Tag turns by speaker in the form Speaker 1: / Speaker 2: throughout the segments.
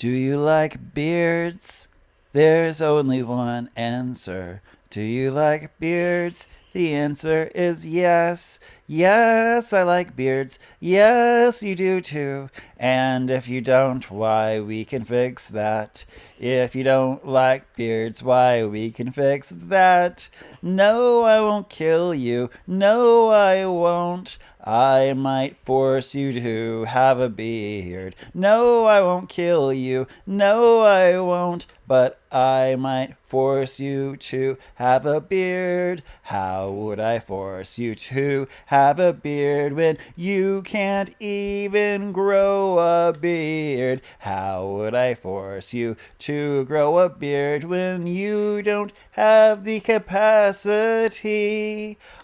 Speaker 1: Do you like beards? There's only one answer. Do you like beards? The answer is yes. Yes, I like beards. Yes, you do too. And if you don't, why, we can fix that. If you don't like beards, why, we can fix that. No, I won't kill you. No, I won't. I might force you to have a beard. No, I won't kill you. No, I won't. But I might force you to have a beard. How would I force you to have a beard when you can't even grow a beard? How would I force you to grow a beard when you don't have the capacity?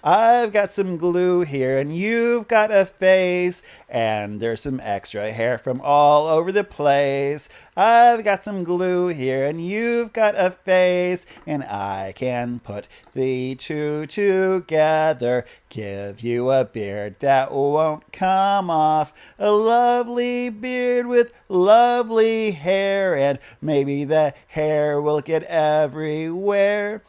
Speaker 1: I've got some glue here and you've got a face and there's some extra hair from all over the place. I've got some glue here and you've got a face and I can put the two together. Give you a beard that won't come off. A lovely beard with lovely hair and maybe the hair will get everywhere.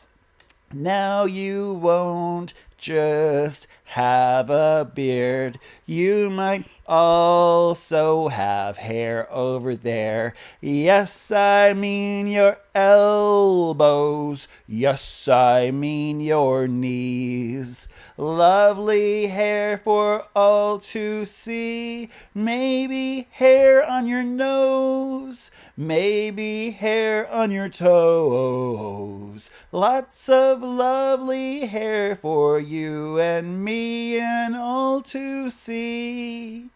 Speaker 1: Now you won't just have a beard. You might also have hair over there. Yes, I mean your elbows. Yes, I mean your knees. Lovely hair for all to see. Maybe hair on your nose. Maybe hair on your toes. Lots of lovely hair for you and me and all to see.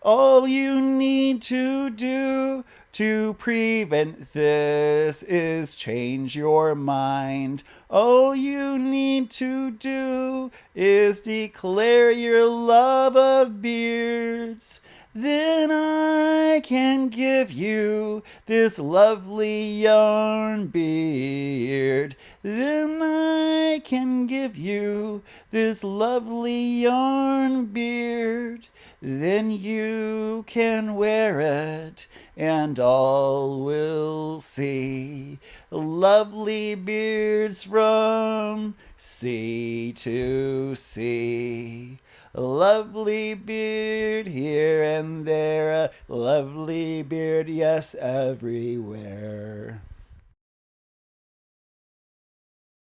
Speaker 1: All you need to do to prevent this is change your mind. All you need to do is declare your love of beards. Then I can give you this lovely yarn beard. Then I can give you this lovely yarn beard. Then you can wear it and all will see lovely beards from sea to sea. A lovely beard here and there, a lovely beard, yes, everywhere.